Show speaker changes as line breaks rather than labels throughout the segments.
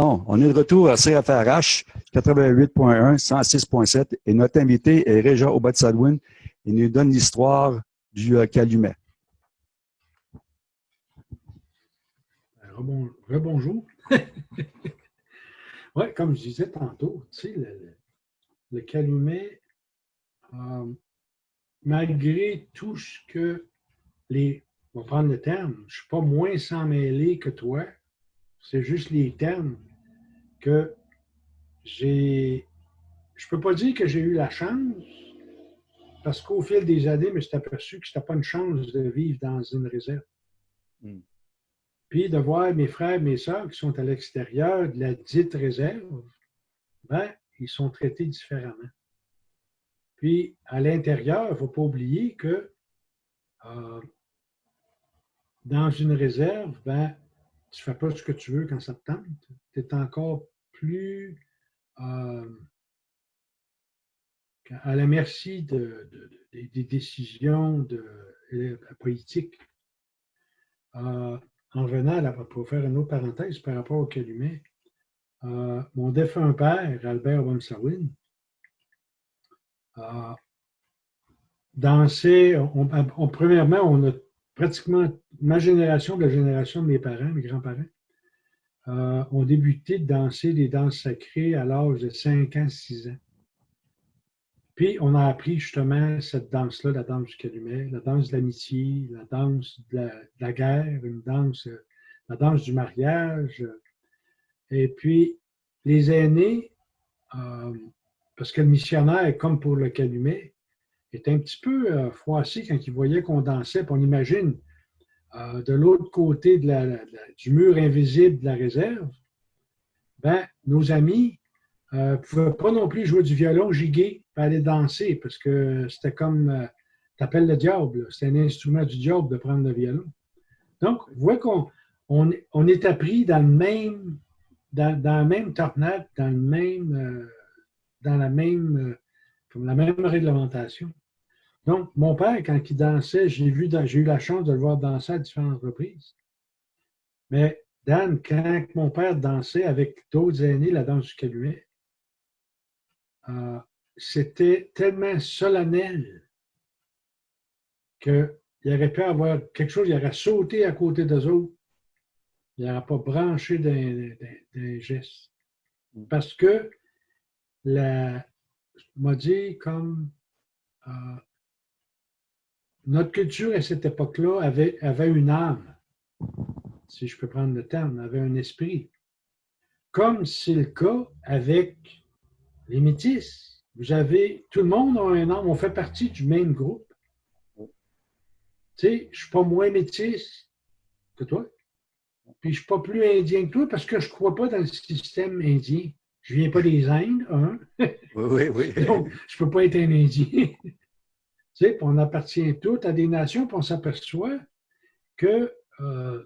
Bon, on est de retour à CFRH 88.1, 106.7 et notre invité est Réja Obatsadwin. Il nous donne l'histoire du euh, Calumet.
Rebonjour. oui, comme je disais tantôt, tu le, Calumet, euh, malgré tout ce que les, on va prendre le terme, je ne suis pas moins sans mêler que toi, c'est juste les termes que j'ai. Je ne peux pas dire que j'ai eu la chance, parce qu'au fil des années, je me suis aperçu que ce n'était pas une chance de vivre dans une réserve. Hmm. Puis de voir mes frères, mes soeurs qui sont à l'extérieur de la dite réserve, ben, ils sont traités différemment. Puis à l'intérieur, il ne faut pas oublier que euh, dans une réserve, ben, tu ne fais pas ce que tu veux quand ça te tente. Tu es encore plus euh, à la merci des décisions de, politiques. Euh, en revenant, pour faire une autre parenthèse par rapport au Calumet, euh, mon défunt père, Albert Wamsawin, dansait, on, premièrement, on a pratiquement ma génération, la génération de mes parents, mes grands-parents, euh, ont débuté de danser des danses sacrées à l'âge de 5 ans, 6 ans. Puis, on a appris justement cette danse-là, la danse du calumet, la danse de l'amitié, la danse de la, guerre, une danse, la danse du mariage. Et puis, les aînés, euh, parce que le missionnaire, comme pour le calumet, était un petit peu euh, froissé quand il voyait qu'on dansait. Puis on imagine, euh, de l'autre côté du mur invisible de la réserve, ben, nos amis ne euh, pouvaient pas non plus jouer du violon giguer aller danser parce que c'était comme t'appelles le diable. C'est un instrument du diable de prendre le violon. Donc, vous voyez qu'on on, est appris dans le même, la même tornade, dans le comme la même réglementation. Donc, mon père, quand il dansait, j'ai eu la chance de le voir danser à différentes reprises. Mais Dan, quand mon père dansait avec d'autres aînés la danse du calumet, euh, c'était tellement solennel qu'il aurait pu avoir quelque chose, il aurait sauté à côté d'eux autres. Il n'aurait pas branché d'un geste. Parce que, la, m'a dit comme euh, notre culture à cette époque-là avait, avait une âme, si je peux prendre le terme, avait un esprit. Comme c'est le cas avec les métis. Vous avez, tout le monde a un âme, on fait partie du même groupe. Tu sais, je ne suis pas moins métis que toi. Puis je ne suis pas plus indien que toi parce que je ne crois pas dans le système indien. Je ne viens pas des Indes, hein?
Oui, oui, oui.
Donc, je ne peux pas être un Indien on appartient tous à des nations, puis on s'aperçoit que euh,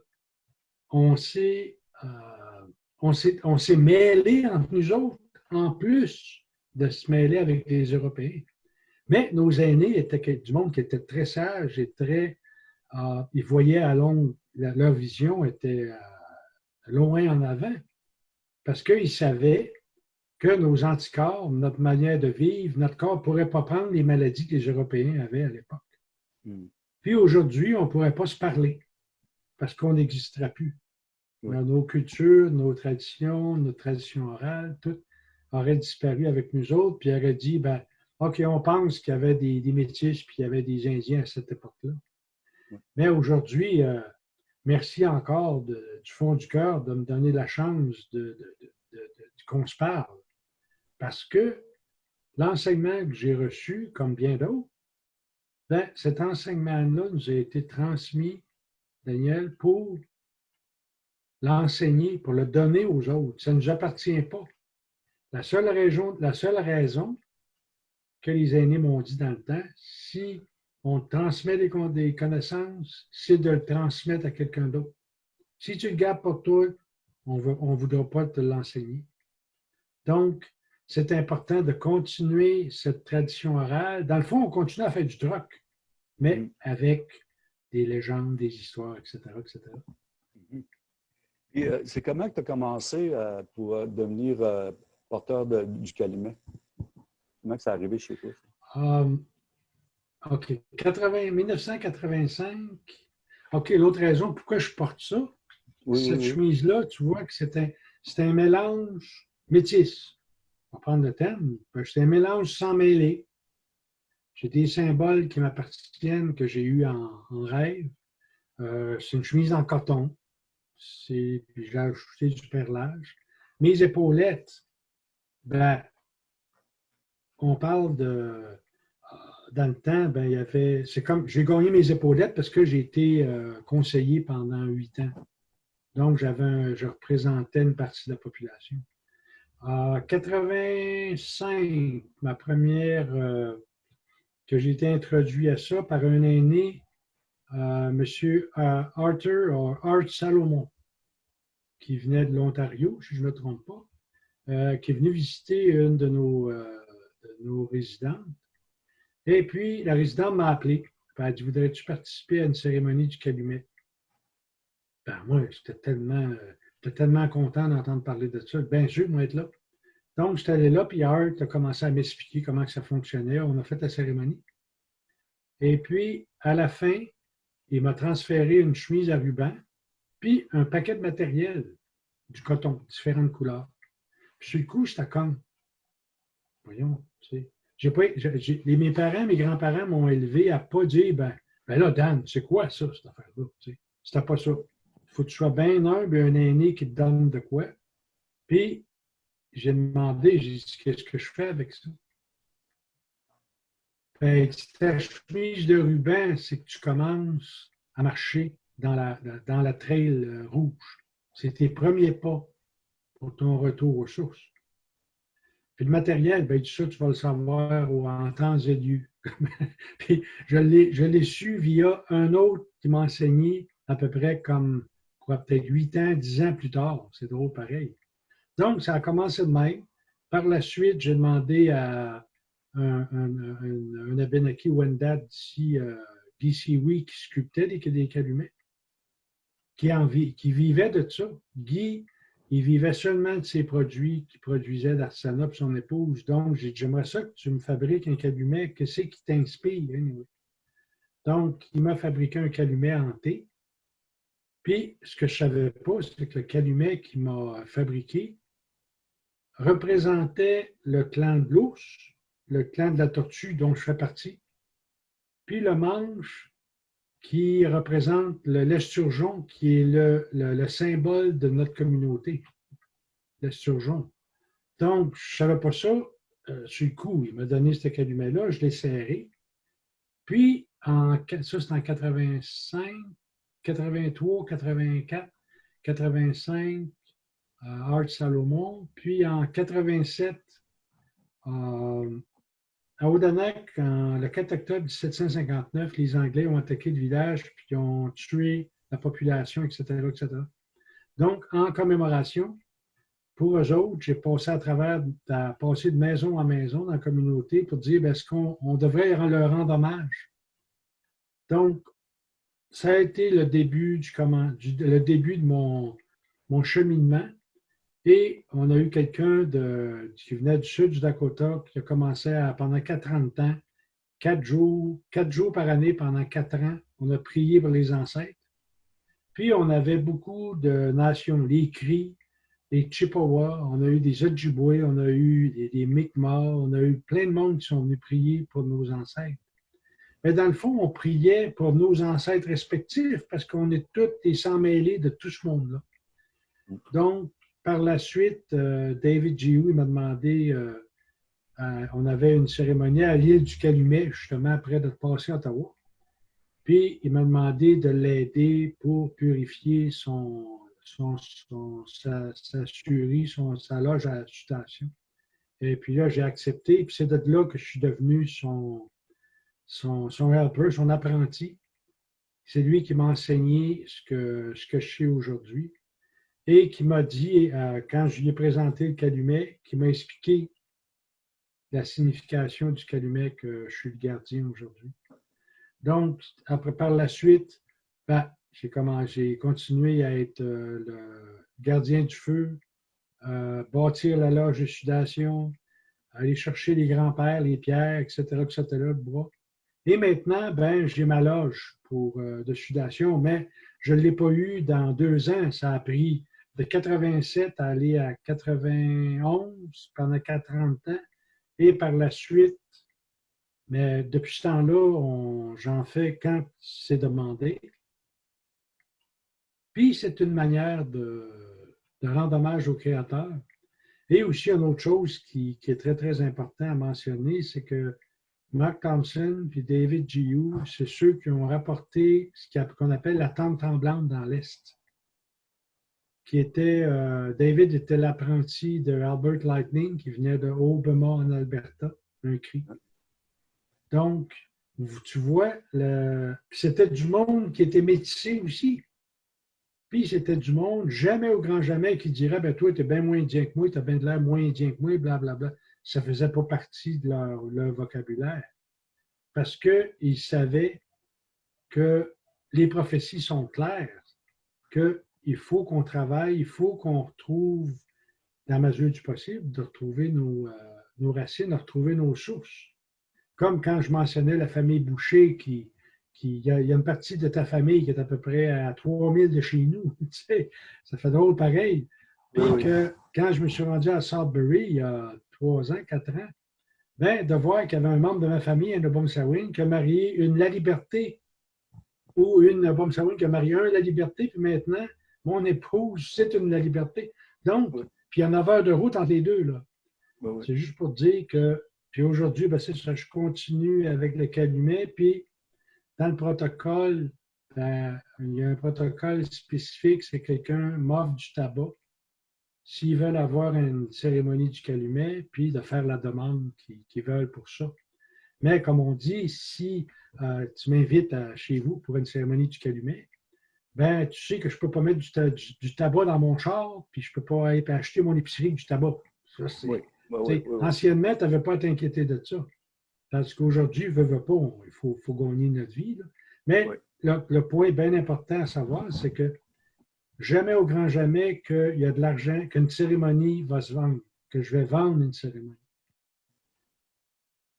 on s'est euh, mêlé entre nous autres, en plus de se mêler avec les Européens. Mais nos aînés étaient du monde qui était très sage et très. Euh, ils voyaient à long, leur vision était loin en avant parce qu'ils savaient que nos anticorps, notre manière de vivre, notre corps ne pourrait pas prendre les maladies que les Européens avaient à l'époque. Hmm. Puis aujourd'hui, on ne pourrait pas se parler parce qu'on n'existera plus. Nos cultures, nos traditions, nos traditions orales, tout aurait disparu avec nous autres, puis aurait dit, ben, OK, on pense qu'il y avait des, des métis, puis il y avait des Indiens à cette époque-là. Mais aujourd'hui, euh, merci encore du fond du cœur de me donner la chance de, qu'on se parle. Parce que l'enseignement que j'ai reçu, comme bien d'autres, ben, cet enseignement-là nous a été transmis, Daniel, pour l'enseigner, pour le donner aux autres. Ça ne nous appartient pas. La seule, raison, la seule raison que les aînés m'ont dit dans le temps, si on transmet des, connaissances, c'est de le transmettre à quelqu'un d'autre. Si tu le gardes pour toi, on ne voudra pas te l'enseigner. Donc, c'est important de continuer cette tradition orale. Dans le fond, on continue à faire du troc, mais mm. avec des légendes, des histoires, etc. etc.
Mm-hmm. Euh, c'est comment que tu as commencé euh, pour euh, devenir porteur du calumet? Comment que ça arrivé chez toi?
Um, OK. 80, 1985. OK, l'autre raison pourquoi je porte ça, cette chemise-là, tu vois que c'est un, un, mélange métis. On va prendre le thème. C'est un mélange sans mêler. J'ai des symboles qui m'appartiennent, que j'ai eu en, rêve. c'est une chemise en coton j'ai ajouté du perlage. Mes épaulettes, ben, on parle de. Euh, dans le temps, ben, il y avait. C'est comme. J'ai gagné mes épaulettes parce que j'ai été euh, conseiller pendant huit ans. Donc, j'avais je représentais une partie de la population. En 85, ma première. Euh, que j'ai été introduit à ça par un aîné, M. Arthur, Art Salomon qui venait de l'Ontario, si je ne me trompe pas, euh, qui est venu visiter une de nos, euh, nos résidentes. Et puis, la résidente m'a appelé. Elle a dit Voudrais-tu participer à une cérémonie du calumet Ben, moi, j'étais tellement, tellement content d'entendre parler de ça. Bien sûr, moi, être là. Donc, j'étais allé là, puis Art a commencé à m'expliquer comment ça fonctionnait. On a fait la cérémonie. Et puis, à la fin, il m'a transféré une chemise à ruban puis un paquet de matériel, du coton, différentes couleurs. Puis sur le coup, j'étais comme, voyons, tu sais. Mes parents, mes grands-parents m'ont élevé à ne pas dire, ben, ben là, Dan, c'est quoi ça, cette affaire-là? Tu sais? C'était pas ça. Faut que tu sois bien humble et un aîné qui te donne de quoi. Puis, j'ai demandé, j'ai dit, qu'est-ce que je fais avec ça? Ben, ta chemise de ruban, c'est que tu commences à marcher dans la, dans la trail euh, rouge. C'est tes premiers pas pour ton retour aux sources. Puis le matériel, ben, ça, tu vas le savoir en temps et lieu. Puis je l'ai su via un autre qui m'a enseigné à peu près comme, quoi, peut-être 8 ans, 10 ans plus tard. C'est drôle pareil. Donc, ça a commencé de même. Par la suite, j'ai demandé à un, un, Abenaki Wendat d'ici, euh, DC qui sculptait des, calumets qui, qui vivait de ça. Guy, il vivait seulement de ses produits qu'il produisait d'Arsana pour son épouse. Donc, j'aimerais ça que tu me fabriques un calumet. Qu'est-ce qui t'inspire? Donc, il m'a fabriqué un calumet hanté. Puis, ce que je ne savais pas, c'est que le calumet qu'il m'a fabriqué représentait le clan de l'ours, le clan de la tortue dont je fais partie. Puis le manche qui représente l'esturgeon, qui est le, symbole de notre communauté, l'esturgeon. Donc, je ne savais pas ça. Euh, sur le coup, il m'a donné ce calumet-là, je l'ai serré. Puis, en, ça, c'est en 85, 83, 84, 85, Art Salomon. Puis, en 87, euh, à Odanak, le 4 octobre 1759, les Anglais ont attaqué le village puis ont tué la population, etc., etc. Donc, en commémoration, pour eux autres, j'ai passé à travers, de maison en maison dans la communauté pour dire ben, est-ce qu'on devrait leur rendre hommage? Donc, ça a été le début, du, comment, de mon, mon cheminement. Et on a eu quelqu'un qui venait du sud du Dakota qui a commencé à, pendant 40 ans, quatre jours, quatre jours par année pendant quatre ans, on a prié pour les ancêtres. Puis on avait beaucoup de nations, les Cris, les Chippewas, on a eu des Ojibwe, on a eu des, des Mi'kmaq, on a eu plein de monde qui sont venus prier pour nos ancêtres. Mais dans le fond, on priait pour nos ancêtres respectifs parce qu'on est tous des sans mêlés de tout ce monde-là. Donc, par la suite, euh, David Giou m'a demandé, euh, on avait une cérémonie à l'île du Calumet, justement après de passer à Ottawa. Puis il m'a demandé de l'aider pour purifier son, son, sa, sa sa loge à station. Et puis là, j'ai accepté. Puis c'est de là que je suis devenu son, son, helper, son apprenti. C'est lui qui m'a enseigné ce que, ce que je sais aujourd'hui et qui m'a dit, euh, quand je lui ai présenté le calumet, qui m'a expliqué la signification du calumet que je suis le gardien aujourd'hui. Donc, après, par la suite, ben, j'ai continué à être euh, le gardien du feu, euh, bâtir la loge de sudation, aller chercher les grands-pères, les pierres, etc., etc., le bois. Et maintenant, ben, j'ai ma loge pour, euh, de sudation, mais je ne l'ai pas eu dans deux ans. Ça a pris de 87 à aller à 91 pendant 40 ans. Et par la suite, mais depuis ce temps-là, j'en fais quand c'est demandé. Puis c'est une manière de, rendre hommage aux créateurs. Et aussi, une autre chose qui, est très, très important à mentionner, c'est que Mark Thompson et David Giu, c'est ceux qui ont rapporté ce qu'on appelle la tente tremblante dans l'Est. Qui était, euh, David était l'apprenti de Albert Lightning, qui venait de Obama en Alberta, un cri. Donc, tu vois, c'était du monde qui était métissé aussi. Puis c'était du monde, jamais au grand jamais, qui dirait ben toi, tu es bien moins indien que moi, tu as bien de l'air moins indien que moi, blablabla. Ça ne faisait pas partie de leur, vocabulaire. Parce qu'ils savaient que les prophéties sont claires, qu'il faut qu'on travaille, il faut qu'on retrouve, dans la mesure du possible, de retrouver nos, euh, nos racines, de retrouver nos sources. Comme quand je mentionnais la famille Boucher qui, il y, a, une partie de ta famille qui est à peu près à 3000 de chez nous. Tu sais, ça fait drôle pareil. Puis que quand je me suis rendu à Salisbury il y a trois ans, quatre ans, ben, de voir qu'il y avait un membre de ma famille, un Sawin, qui a marié une La Liberté ou une Sawin qui a marié un La Liberté, puis maintenant, mon épouse, c'est une La Liberté. Donc, puis il y a 9 heures de route entre les deux. là. C'est juste pour dire que, puis aujourd'hui, ben, ça, je continue avec le calumet, puis dans le protocole, ben, il y a un protocole spécifique, c'est quelqu'un m'offre du tabac. S'ils veulent avoir une cérémonie du calumet, puis de faire la demande qu'ils veulent pour ça. Mais comme on dit, si euh, tu m'invites chez vous pour une cérémonie du calumet, ben, tu sais que je ne peux pas mettre du, tabac dans mon char, puis je ne peux pas aller acheter mon épicerie du tabac. anciennement, tu n'avais pas à t'inquiéter de ça. Parce qu'aujourd'hui, veut, veut pas, il faut, faut, gagner notre vie. Mais le, point bien important à savoir, c'est que jamais au grand jamais qu'il y a de l'argent, qu'une cérémonie va se vendre, que je vais vendre une cérémonie.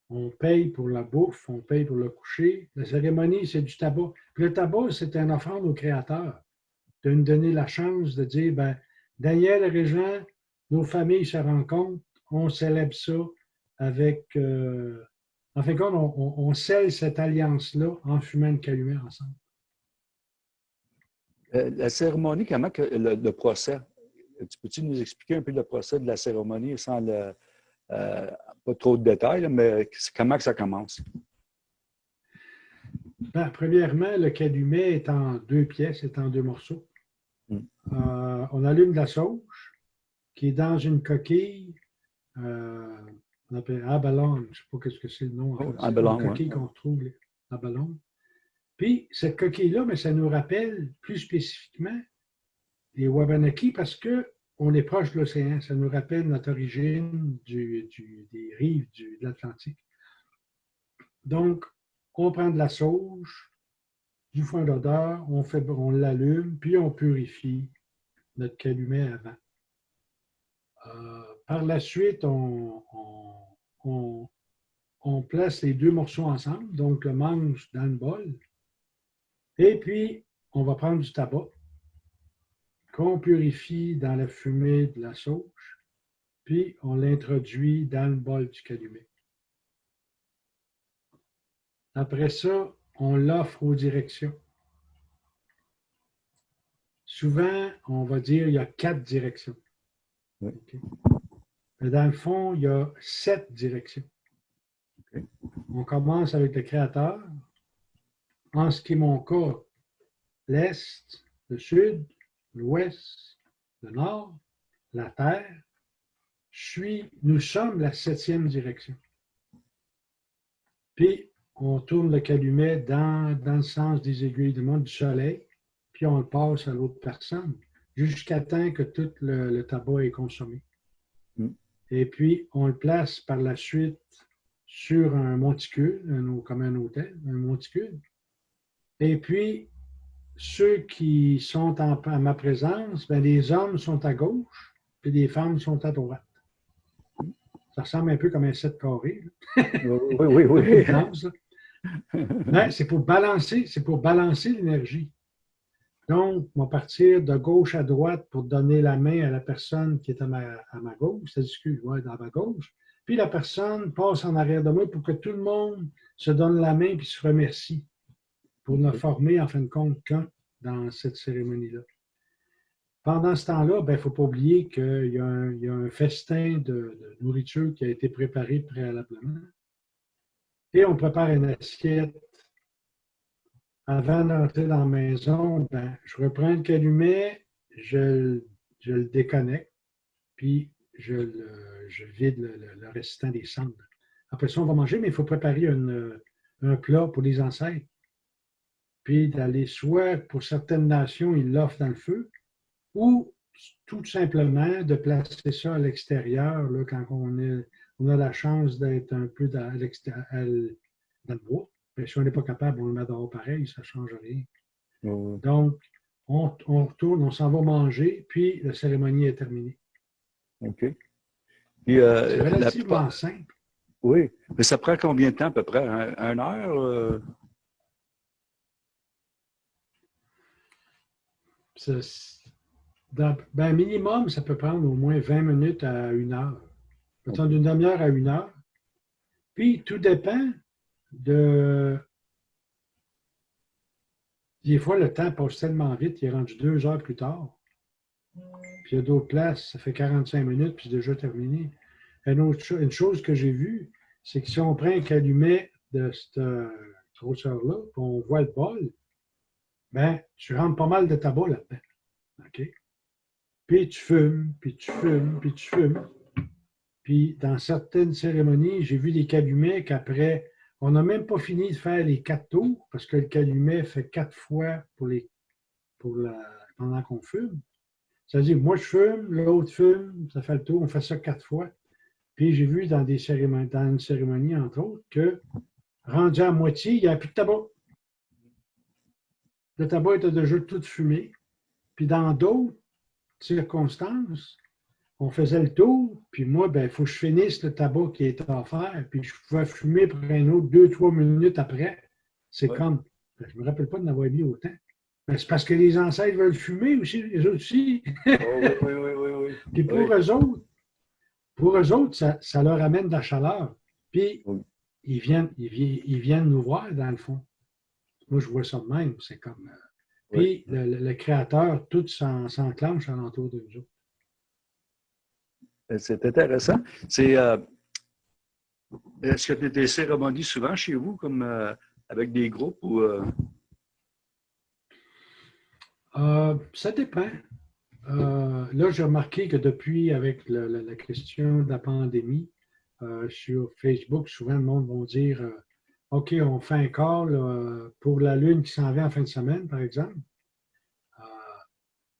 On paye pour la bouffe, on paye pour le coucher. La cérémonie, c'est du tabac. le tabac, c'est un offrande au créateur de nous donner la chance de dire, ben, Daniel et Régent, nos familles se rencontrent, on célèbre ça avec euh, en fin de compte, on, scelle cette alliance-là en fumant une calumet ensemble.
Euh, la cérémonie, comment que le, procès? Tu peux-tu nous expliquer un peu le procès de la cérémonie sans le, euh, pas trop de détails, mais comment que ça commence?
Ben, premièrement, le calumet est en deux pièces, est en deux morceaux. Hmm. Euh, on allume la sauge qui est dans une coquille on appelle abalone, je ne sais pas ce que c'est le nom. En
oh, une
coquille qu'on retrouve, abalone. Puis, cette coquille-là, mais ça nous rappelle plus spécifiquement les Wabanaki parce qu'on est proche de l'océan. Ça nous rappelle notre origine des rives de l'Atlantique. Donc, on prend de la sauge, du foin d'odeur, on, on l'allume, puis on purifie notre calumet avant. Euh, par la suite, on, on, place les deux morceaux ensemble, donc le manche dans le bol. Et puis, on va prendre du tabac qu'on purifie dans la fumée de la sauge, puis on l'introduit dans le bol du calumet. Après ça, on l'offre aux directions. Souvent, on va dire il y a quatre directions. Mais dans le fond, il y a sept directions. On commence avec le créateur. En ce qui est mon cas, l'Est, le Sud, l'Ouest, le Nord, la Terre. Je suis, nous sommes la septième direction. Puis, on tourne le calumet dans, dans le sens des aiguilles du monde du soleil, puis on le passe à l'autre personne, jusqu'à temps que tout le tabac est consommé. Et puis, on le place par la suite sur un monticule, comme un hôtel, un monticule. Et puis, ceux qui sont en, à ma présence, ben, les hommes sont à gauche, puis les femmes sont à droite. Ça ressemble un peu comme un set carré.
oui, oui, oui.
Ben, c'est pour balancer, c'est pour balancer l'énergie. Donc, on va partir de gauche à droite pour donner la main à la personne qui est à ma, à ma gauche, c'est-à-dire ouais, dans ma gauche. Puis la personne passe en arrière de moi pour que tout le monde se donne la main et se remercie pour ne former en fin de compte qu'un dans cette cérémonie-là. Pendant ce temps-là, il ben, ne faut pas oublier qu'il y, a un festin de, nourriture qui a été préparé préalablement. Et on prépare une assiette. Avant d'entrer dans la maison, ben, je reprends le calumet, je, le déconnecte, puis je, vide le, restant des cendres. Après ça, on va manger, mais il faut préparer un plat pour les ancêtres puis d'aller soit pour certaines nations, ils l'offrent dans le feu, ou tout simplement de placer ça à l'extérieur quand on, a la chance d'être un peu dans, le bois. Mais si on n'est pas capable, on le met dehors pareil, ça ne change rien. Donc, on, retourne, on s'en va manger, puis la cérémonie est terminée.
OK. Euh,
C'est relativement simple.
Oui, mais ça prend combien de temps à peu près? Un, heure? Euh?
Ben, minimum, ça peut prendre au moins 20 minutes à une heure. Ça d'une demi-heure à une heure. Puis, tout dépend de... Des fois, le temps passe tellement vite, il est rendu deux heures plus tard. Puis, il y a d'autres places, ça fait 45 minutes, puis c'est déjà terminé. Une, autre une chose que j'ai vue, c'est que si on prend un calumet de cette grosseur-là, puis on voit le bol, ben, tu rentres pas mal de tabac là-dedans. OK? Puis tu fumes, puis tu fumes, puis tu fumes. Puis dans certaines cérémonies, j'ai vu des calumets qu'après, on n'a même pas fini de faire les quatre tours, parce que le calumet fait quatre fois pour les, pour la, pendant qu'on fume. C'est-à-dire, moi je fume, l'autre fume, ça fait le tour, on fait ça quatre fois. Puis j'ai vu dans, des cérémonies, dans une cérémonie, entre autres, que rendu à moitié, il n'y a plus de tabac le tabac était déjà tout fumé. Puis dans d'autres circonstances, on faisait le tour, puis moi, ben, il faut que je finisse le tabac qui était offert, puis je pouvais fumer pour un autre deux, trois minutes après. C'est comme, ben, je ne me rappelle pas de n'avoir mis autant. Ben, c'est parce que les ancêtres veulent fumer aussi, les autres aussi.
Oh, oui, oui, oui, oui,
Puis pour eux autres, pour eux autres, ça, leur amène de la chaleur. Puis ils, viennent, ils viennent nous voir, dans le fond. Moi, je vois ça de même. C'est comme. Euh, puis le, créateur, tout s'enclenche alentour de nous
ben, C'est intéressant. C'est. Euh, est-ce que tu as des cérémonies souvent chez vous, comme euh, avec des groupes ou.
ça dépend. là, j'ai remarqué que depuis, avec la, question de la pandémie, sur Facebook, souvent le monde va dire OK, on fait un call euh, pour la Lune qui s'en vient en fin de semaine, par exemple. Euh,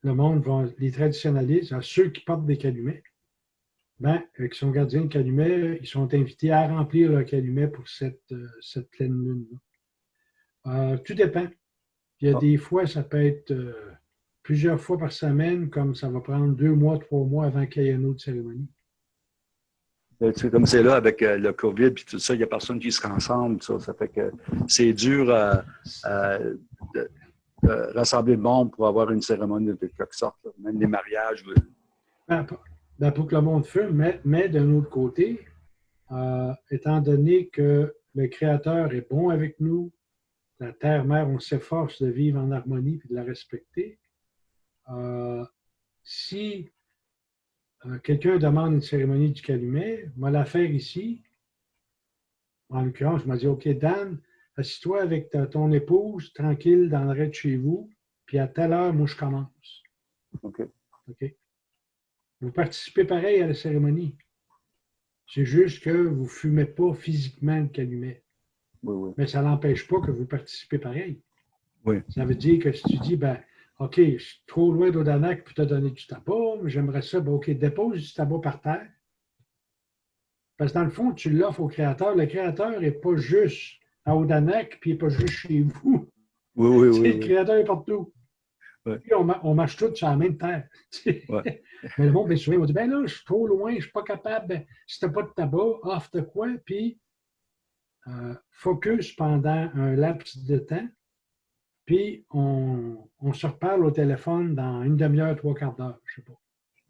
le monde va, les traditionnalistes, ceux qui portent des calumets, ben, qui sont gardiens de calumets, ils sont invités à remplir leur calumet pour cette, euh, cette pleine lune. tout dépend. Il y a ah. des fois, ça peut être plusieurs fois par semaine, comme ça va prendre deux mois, trois mois avant qu'il y ait une autre cérémonie.
Euh, comme c'est là avec euh, le COVID et tout ça, il n'y a personne qui se rassemble. Ça, fait que c'est dur à, rassembler le monde pour avoir une cérémonie de quelque sorte, même les mariages.
Ben, ben, pour que le monde fume, mais, d'un autre côté, euh, étant donné que le Créateur est bon avec nous, la terre-mère, on s'efforce de vivre en harmonie et de la respecter. si euh, quelqu'un demande une cérémonie du calumet, moi la faire ici. En l'occurrence, je m'a dit, OK, Dan, assis-toi avec ton épouse, tranquille, dans le rez de chez vous, puis à telle heure, moi, je commence.
OK.
OK? Vous participez pareil à la cérémonie. C'est juste que vous ne fumez pas physiquement le calumet.
Oui, oui.
Mais ça n'empêche pas que vous participez pareil.
Oui.
Ça veut dire que si tu dis, ben, OK, je suis trop loin d'Odanak pour te donner du tabac, j'aimerais ça, ben, OK, dépose du tabac par terre. Parce que dans le fond, tu l'offres au créateur. Le créateur n'est pas juste à Odanak, puis il n'est pas juste chez vous.
Oui, oui, oui.
Le Créateur est partout. Puis on, on, marche tous sur la même terre.
Ouais.
Mais le monde, bien souvent, va dire, ben là, je suis trop loin, je ne suis pas capable, ben, si tu n'as pas de tabac, off de quoi, puis euh, focus pendant un laps de temps, puis on, on, se reparle au téléphone dans une demi-heure, trois quarts d'heure, je ne sais pas.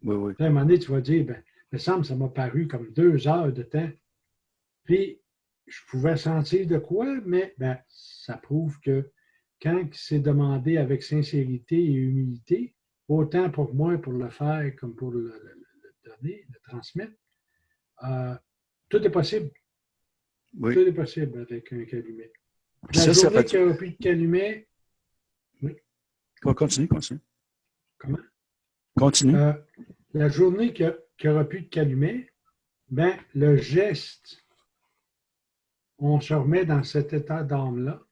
Oui, oui.
à un moment donné, tu vas dire, ben, me semble ça m'a paru comme deux heures de temps. Puis, je pouvais sentir de quoi, mais ben, ça prouve que quand c'est demandé avec sincérité et humilité, autant pour moi pour le faire comme pour le, donner, le transmettre, euh, tout est possible. Tout est possible avec un calumet. La ça, journée qu'il n'y aura plus de calumet...
Continue, continue.
Comment?
Continue. Euh,
la journée qu'il n'y aura plus de calumet, ben, le geste, on se remet dans cet état d'âme-là.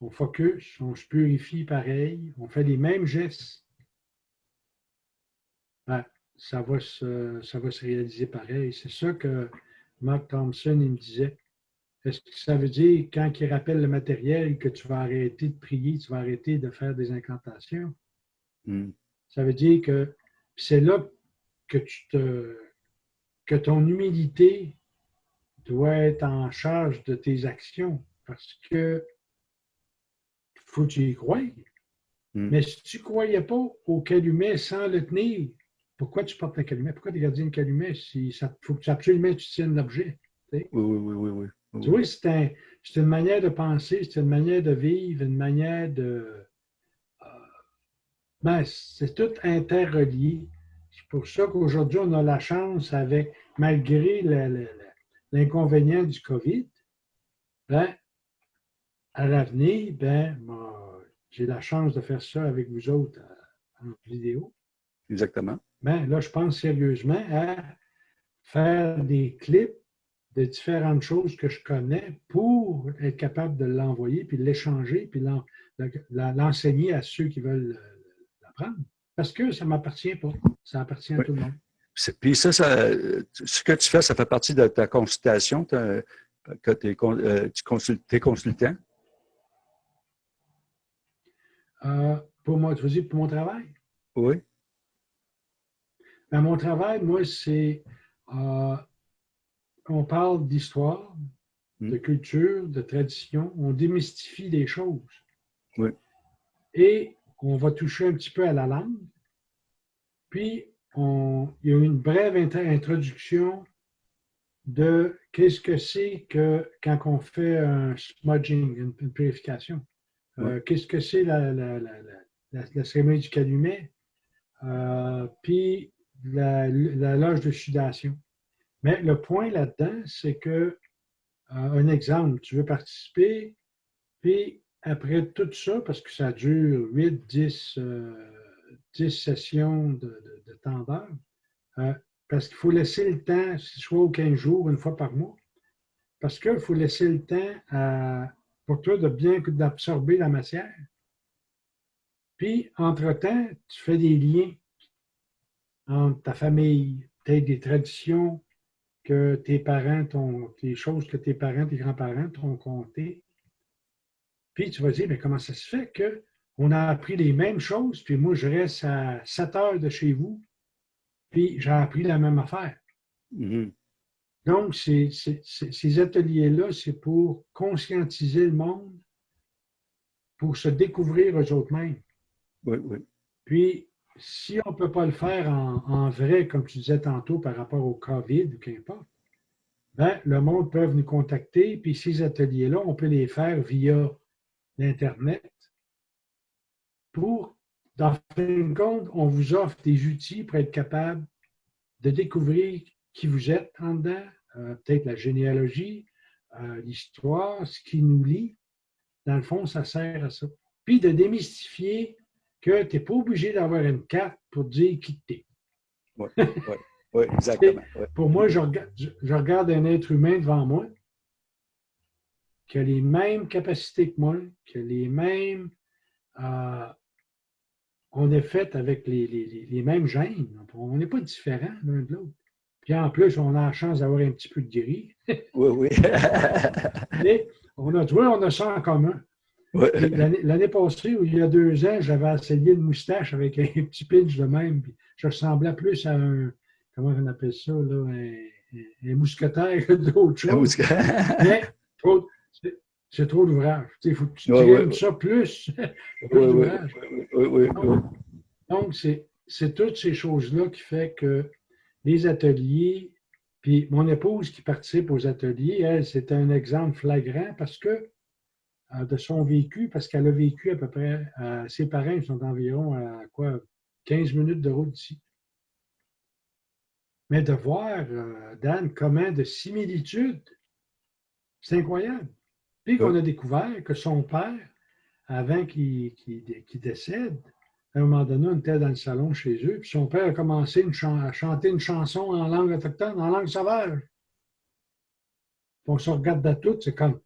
On focus, on se purifie pareil, on fait les mêmes gestes. Ben, ça, va se, ça va se réaliser pareil. C'est ça que Mark Thompson il me disait. Est-ce que ça veut dire, quand il rappelle le matériel, que tu vas arrêter de prier, tu vas arrêter de faire des incantations?
Hmm.
Ça veut dire que c'est là que tu te que ton humilité doit être en charge de tes actions parce que faut que tu y crois.
Hmm.
Mais si tu ne croyais pas au calumet sans le tenir, pourquoi tu portes un calumet? Pourquoi tu es gardien de calumet si ça faut que absolument tu tiennes l'objet?
Oui, oui, oui, oui,
oui. Tu vois, c'est une manière de penser, c'est une manière de vivre, une manière de. Euh, ben, c'est tout interrelié. C'est pour ça qu'aujourd'hui, on a la chance, avec, malgré l'inconvénient du COVID, ben, à l'avenir, ben, j'ai la chance de faire ça avec vous autres euh, en vidéo.
Exactement.
Ben, là, je pense sérieusement à faire des clips de différentes choses que je connais pour être capable de l'envoyer, puis l'échanger, puis l'enseigner à ceux qui veulent l'apprendre. Parce que ça ne m'appartient pas. Ça appartient à tout le monde.
Puis ça, ce que tu fais, ça fait partie de ta consultation, que euh, tu consultes, es consultant?
Euh, pour moi, tu veux dire pour mon travail?
Oui.
Ben, mon travail, moi, c'est euh, on parle d'histoire, hmm. de culture, de tradition, on démystifie des choses.
Oui.
Et on va toucher un petit peu à la langue. Puis, on, il y a une brève introduction de qu'est-ce que c'est que quand on fait un smudging, une, purification. Euh, qu'est-ce que c'est la, la, la, cérémonie du calumet, euh, puis la, loge de sudation. Mais le point là-dedans, c'est que, euh, un exemple, tu veux participer, puis après tout ça, parce que ça dure 8, 10, 10 sessions de, d'heure, euh, parce qu'il faut laisser le temps, soit aux 15 jours, une fois par mois, parce qu'il faut laisser le temps pour toi de bien d'absorber la matière. Puis, entre-temps, tu fais des liens entre ta famille, peut-être des traditions que tes parents t'ont, des choses que tes parents, tes grands-parents t'ont comptées. Puis tu vas dire, mais comment ça se fait qu'on a appris les mêmes choses, puis moi, je reste à 7 heures de chez vous, puis j'ai appris la même affaire.
Mm-hmm.
Donc, ces ateliers-là, c'est pour conscientiser le monde, pour se découvrir eux autres mêmes.
Oui, oui.
Puis, si on ne peut pas le faire en, vrai, comme tu disais tantôt, par rapport au COVID ou qu'importe, ben, le monde peut nous contacter, puis ces ateliers-là, on peut les faire via l'Internet pour, dans fin compte, on vous offre des outils pour être capable de découvrir qui vous êtes en dedans, euh, peut-être la généalogie, euh, l'histoire, ce qui nous lie. Dans le fond, ça sert à ça. Puis de démystifier que tu n'es pas obligé d'avoir une carte pour dire qui tu es.
Oui, oui, exactement.
Pour moi, je regarde, un être humain devant moi qui a les mêmes capacités que moi, qui a les mêmes. Euh, on est fait avec les, mêmes gènes. On n'est pas différents l'un de l'autre. Puis en plus, on a la chance d'avoir un petit peu de gris.
oui, oui.
Mais on a, on a ça en commun. L'année passée, ou il y a deux ans, j'avais essayé une moustache avec un petit pinch de même. Puis je ressemblais plus à un, comment on appelle ça, là, un, mousquetaire que d'autres choses. Mais c'est trop d'ouvrage. Il faut que tu ouais, ça plus.
oui, oui,
Donc, c'est toutes ces choses-là qui font que les ateliers, puis mon épouse qui participe aux ateliers, elle, c'est un exemple flagrant parce que de son vécu, parce qu'elle a vécu à peu près, euh, ses parents sont environ à quoi, 15 minutes de route d'ici. Mais de voir, euh, Dan, comment de similitudes, c'est incroyable. Puis qu'on a découvert que son père, avant qu'il décède, à un moment donné, on était dans le salon chez eux, puis son père a commencé à chanter une chanson en langue autochtone, en langue sauvage. on se regarde à toutes, c'est comme,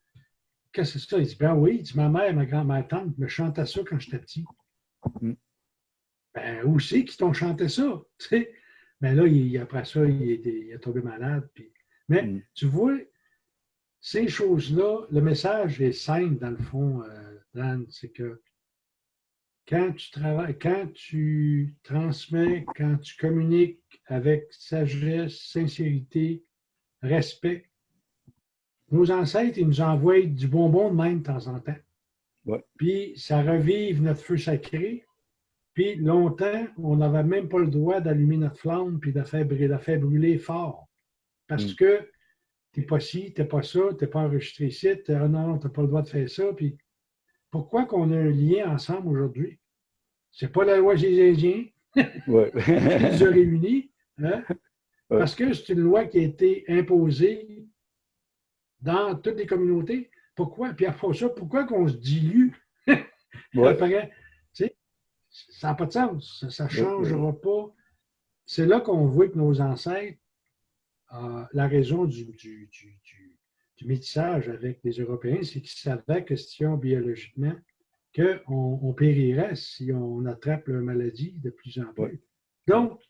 qu'est-ce que c'est ça? Il dit, ben oui, dit, ma mère, ma grand-mère, tante me chantait ça quand j'étais petit. Mm. Ben, où c'est qu'ils t'ont chanté ça? Tu sais? Mais là, il, après ça, il, il, est tombé malade. Puis... Mais mm. tu vois, ces choses-là, le message est simple dans le fond, euh, Dan, c'est que quand tu travailles, quand tu transmets, quand tu communiques avec sagesse, sincérité, respect, nos ancêtres, ils nous envoient du bonbon de même de temps en temps. Puis ça revive notre feu sacré. Puis longtemps, on n'avait même pas le droit d'allumer notre flamme puis de faire, brûler, brûler fort. Parce mm. que t'es pas ci, t'es pas ça, t'es pas enregistré ici, non, non, t'as pas le droit de faire ça. Puis pourquoi qu'on a un lien ensemble aujourd'hui? C'est pas la loi des Indiens
ouais.
qui nous a réunis, hein? parce que c'est une loi qui a été imposée dans toutes les communautés. Pourquoi? Puis après ça, pourquoi qu'on se dilue? ouais. ça n'a pas de sens. Ça ne changera pas. C'est là qu'on voit que nos ancêtres, euh, la raison du, du, du, du, métissage avec les Européens, c'est qu'ils savaient, question biologiquement, qu'on on périrait si on attrape la maladie de plus en plus. Donc,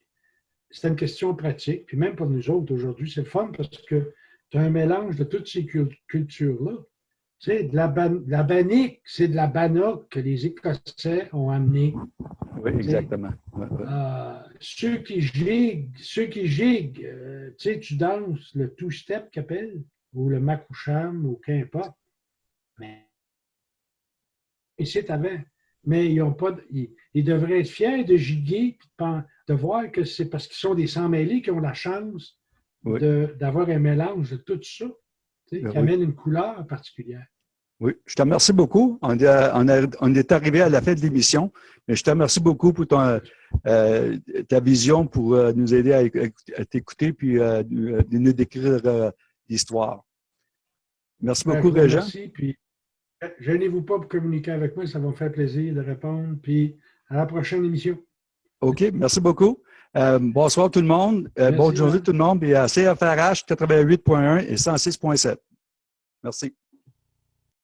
c'est une question pratique. Puis même pour nous autres aujourd'hui, c'est le fun parce que tu as un mélange de toutes ces cultures-là. Tu sais, de la, la bannique, c'est de la bannock que les Écossais ont amené.
Oui, exactement.
Euh, ceux qui giguent, ceux qui giguent, euh, tu sais, tu danses le two-step qu'appelle, ou le makoucham, ou qu'importe. Mais c'est avant. Mais ils ont pas, ils, devraient être fiers de giguer, de voir que c'est parce qu'ils sont des sans-mêlés qui ont la chance d'avoir un mélange de tout ça qui ben amène une couleur particulière.
Oui, je te remercie beaucoup. On, est arrivé à la fin de l'émission, mais je te remercie beaucoup pour ton, euh, ta vision pour euh, nous aider à, t'écouter puis euh, nous décrire l'histoire. Merci ben, beaucoup, Régent.
Merci, puis gênez-vous pas pour communiquer avec moi, ça va me faire plaisir de répondre, puis à la prochaine émission.
OK, merci beaucoup. Euh, bonsoir tout le monde. Euh, bonne journée tout le monde. Et à CFRH 88.1 et 106.7. Merci.